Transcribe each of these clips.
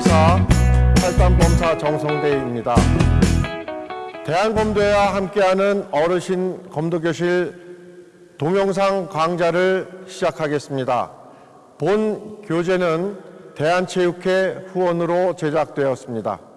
의사 탈단검사 정성대입니다. 대한검도회와 함께하는 어르신 검도교실 동영상 강좌를 시작하겠습니다. 본 교재는 대한체육회 후원으로 제작되었습니다.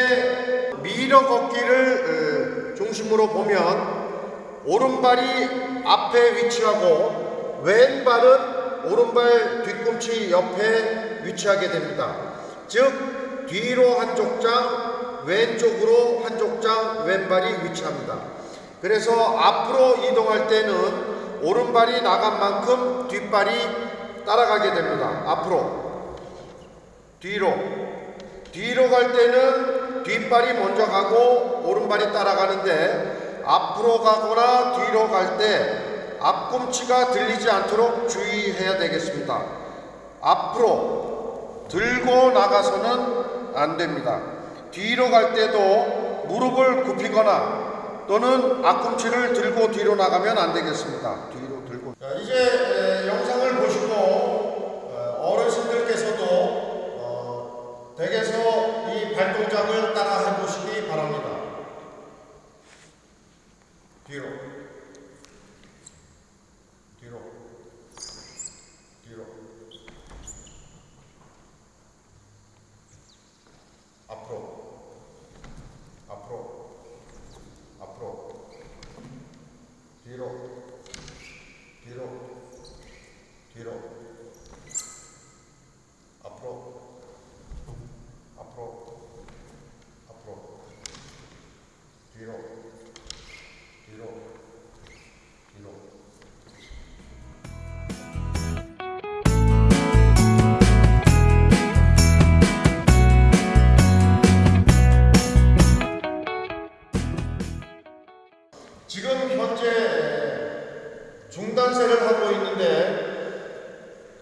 이때 밀어 걷기를 어, 중심으로 보면 오른발이 앞에 위치하고 왼발은 오른발 뒤꿈치 옆에 위치하게 됩니다. 즉 뒤로 한쪽 장 왼쪽으로 한쪽 장 왼발이 위치합니다. 그래서 앞으로 이동할 때는 오른발이 나간 만큼 뒷발이 따라가게 됩니다. 앞으로 뒤로 뒤로 갈 때는 뒷발이 먼저 가고 오른발이 따라가는데 앞으로 가거나 뒤로 갈 때 앞꿈치가 들리지 않도록 주의해야 되겠습니다. 앞으로 들고 나가서는 안 됩니다. 뒤로 갈 때도 무릎을 굽히거나 또는 앞꿈치를 들고 뒤로 나가면 안 되겠습니다. 뒤로 들고. 자, 이제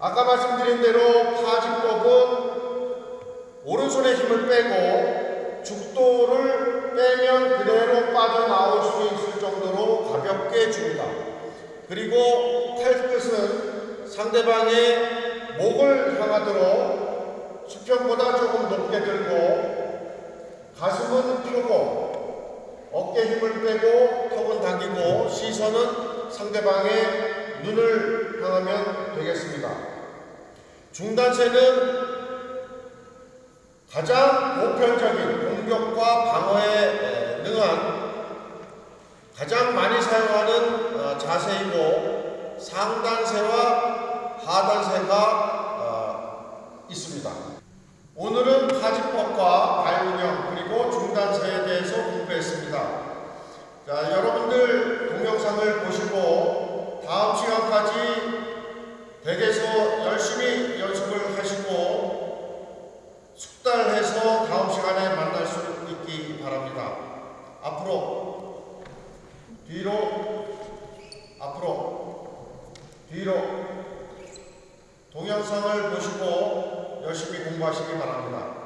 아까 말씀드린 대로 파지법은 오른손에 힘을 빼고 죽도를 빼면 그대로 빠져나올 수 있을 정도로 가볍게 줍니다. 그리고 팔끝은 상대방의 목을 향하도록 수평보다 조금 높게 들고 가슴은 펴고 어깨 힘을 빼고 턱은 당기고 시선은 상대방의 눈을 향하면 되겠습니다. 중단세는 가장 보편적인 공격과 방어에 능한 가장 많이 사용하는 어, 자세이고 상단세와 하단세가 어, 있습니다. 오늘은 파지법과 발운영 그리고 중단세에 대해서 공부했습니다. 자, 여러분들 동영상을 보시고 다음 시간까지 댁에서 열심히 연습을 하시고 숙달해서 다음 시간에 만날 수 있기 바랍니다. 앞으로 뒤로 앞으로 뒤로 동영상을 보시고 열심히 공부하시기 바랍니다.